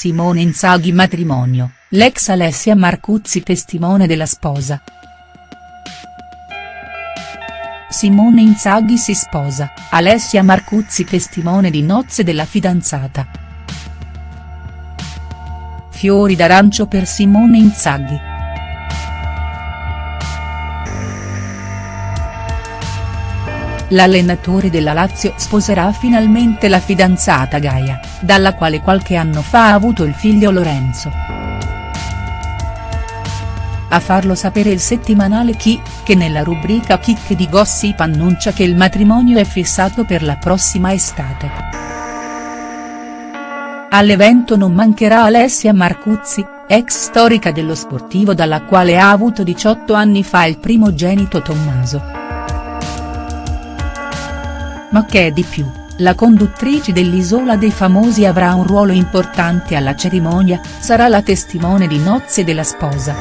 Simone Inzaghi matrimonio, l'ex Alessia Marcuzzi testimone della sposa. Simone Inzaghi si sposa, Alessia Marcuzzi testimone di nozze della fidanzata. Fiori d'arancio per Simone Inzaghi. L'allenatore della Lazio sposerà finalmente la fidanzata Gaia, dalla quale qualche anno fa ha avuto il figlio Lorenzo. A farlo sapere il settimanale Chi, che nella rubrica Chicche di Gossip annuncia che il matrimonio è fissato per la prossima estate. All'evento non mancherà Alessia Marcuzzi, ex storica dello sportivo dalla quale ha avuto 18 anni fa il primogenito Tommaso. Ma che è di più, la conduttrice dell'Isola dei Famosi avrà un ruolo importante alla cerimonia, sarà la testimone di nozze della sposa.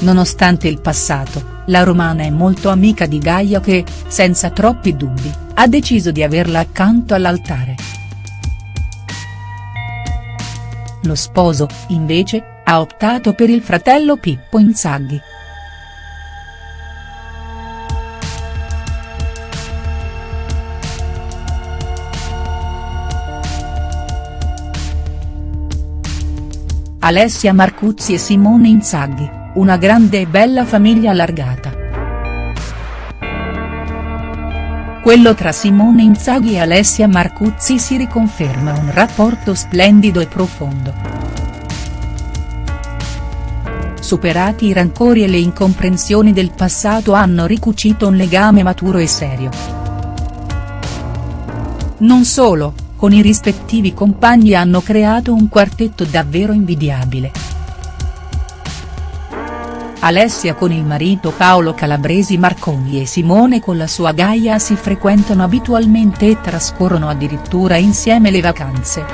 Nonostante il passato, la romana è molto amica di Gaia che, senza troppi dubbi, ha deciso di averla accanto all'altare. Lo sposo, invece, ha optato per il fratello Pippo Inzaghi. Alessia Marcuzzi e Simone Inzaghi, una grande e bella famiglia allargata. Quello tra Simone Inzaghi e Alessia Marcuzzi si riconferma un rapporto splendido e profondo. Superati i rancori e le incomprensioni del passato hanno ricucito un legame maturo e serio. Non solo, con i rispettivi compagni hanno creato un quartetto davvero invidiabile. Alessia con il marito Paolo Calabresi Marconi e Simone con la sua Gaia si frequentano abitualmente e trascorrono addirittura insieme le vacanze.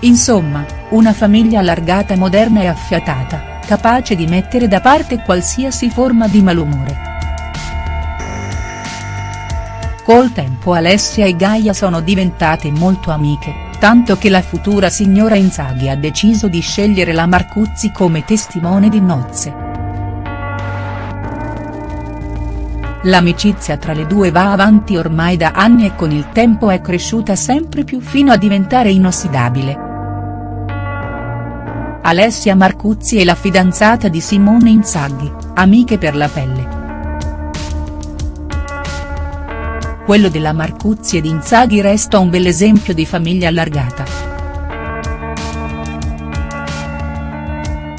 Insomma, una famiglia allargata moderna e affiatata, capace di mettere da parte qualsiasi forma di malumore. Col tempo Alessia e Gaia sono diventate molto amiche, tanto che la futura signora Inzaghi ha deciso di scegliere la Marcuzzi come testimone di nozze. L'amicizia tra le due va avanti ormai da anni e con il tempo è cresciuta sempre più fino a diventare inossidabile. Alessia Marcuzzi è la fidanzata di Simone Inzaghi, amiche per la pelle. Quello della Marcuzzi ed Inzaghi resta un bell'esempio di famiglia allargata.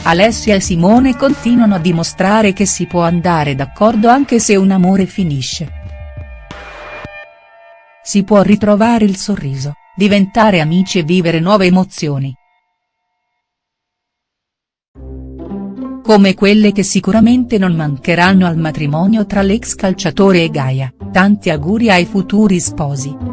Alessia e Simone continuano a dimostrare che si può andare d'accordo anche se un amore finisce. Si può ritrovare il sorriso, diventare amici e vivere nuove emozioni. Come quelle che sicuramente non mancheranno al matrimonio tra l'ex calciatore e Gaia, tanti auguri ai futuri sposi.